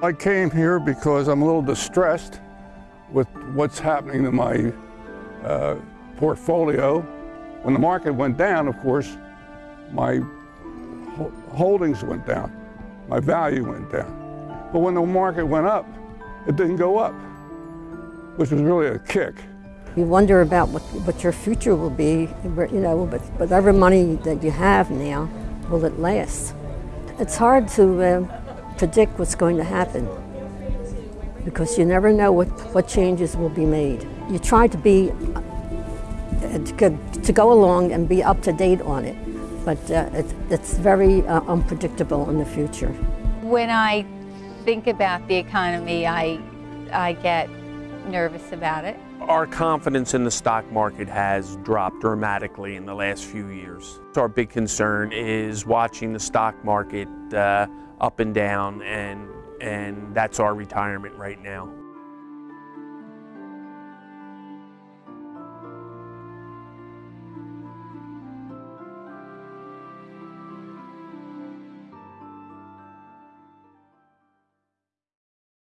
I came here because I'm a little distressed with what's happening to my uh, portfolio. When the market went down, of course, my holdings went down, my value went down. But when the market went up, it didn't go up, which was really a kick. You wonder about what, what your future will be, you know, but whatever money that you have now, will it last? It's hard to uh, predict what's going to happen because you never know what, what changes will be made. You try to be, uh, to, to go along and be up to date on it, but uh, it, it's very uh, unpredictable in the future. When I think about the economy, I, I get nervous about it. Our confidence in the stock market has dropped dramatically in the last few years. Our big concern is watching the stock market uh, up and down and, and that's our retirement right now.